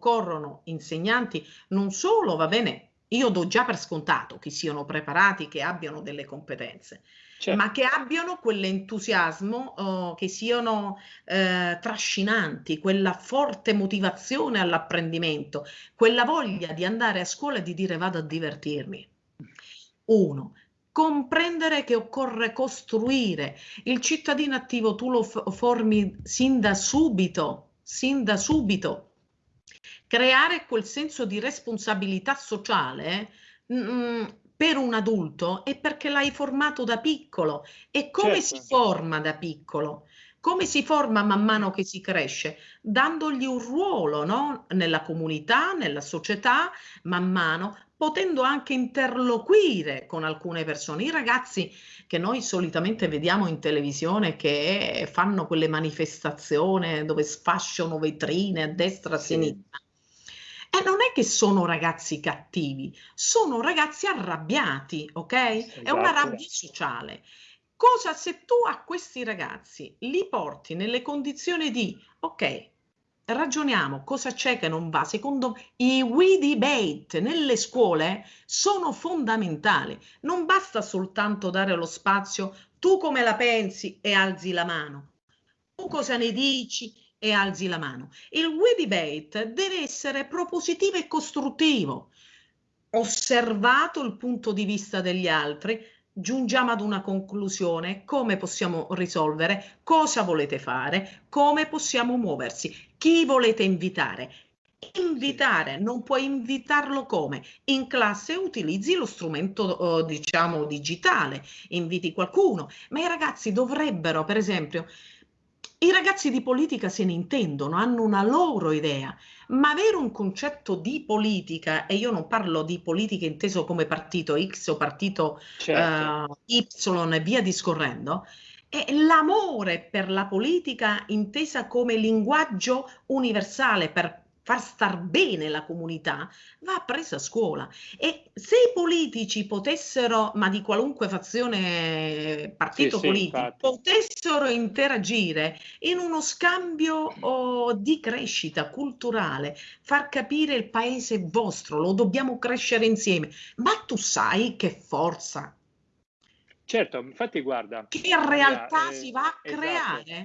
occorrono insegnanti non solo, va bene, io do già per scontato che siano preparati, che abbiano delle competenze, certo. ma che abbiano quell'entusiasmo, oh, che siano eh, trascinanti, quella forte motivazione all'apprendimento, quella voglia di andare a scuola e di dire vado a divertirmi. Uno, comprendere che occorre costruire il cittadino attivo, tu lo formi sin da subito, sin da subito creare quel senso di responsabilità sociale mh, mm, per un adulto è perché l'hai formato da piccolo. E come certo. si forma da piccolo? Come si forma man mano che si cresce? Dandogli un ruolo no? nella comunità, nella società, man mano, potendo anche interloquire con alcune persone. I ragazzi che noi solitamente vediamo in televisione che fanno quelle manifestazioni dove sfasciano vetrine a destra e a sinistra non è che sono ragazzi cattivi, sono ragazzi arrabbiati, ok? Esatto. È una rabbia sociale. Cosa se tu a questi ragazzi li porti nelle condizioni di, ok, ragioniamo cosa c'è che non va. Secondo i we debate nelle scuole sono fondamentali. Non basta soltanto dare lo spazio, tu come la pensi e alzi la mano. Tu cosa ne dici e alzi la mano. Il we debate deve essere propositivo e costruttivo. Osservato il punto di vista degli altri, giungiamo ad una conclusione, come possiamo risolvere, cosa volete fare, come possiamo muoversi, chi volete invitare. Invitare, non puoi invitarlo come? In classe utilizzi lo strumento, eh, diciamo, digitale, inviti qualcuno, ma i ragazzi dovrebbero, per esempio, i ragazzi di politica se ne intendono, hanno una loro idea, ma avere un concetto di politica, e io non parlo di politica inteso come partito X o partito certo. uh, Y e via discorrendo, è l'amore per la politica intesa come linguaggio universale per far star bene la comunità, va presa a scuola. E se i politici potessero, ma di qualunque fazione, partito sì, politico, sì, potessero interagire in uno scambio oh, di crescita culturale, far capire il paese vostro, lo dobbiamo crescere insieme, ma tu sai che forza Certo, infatti guarda, che realtà eh, si va a esatto. creare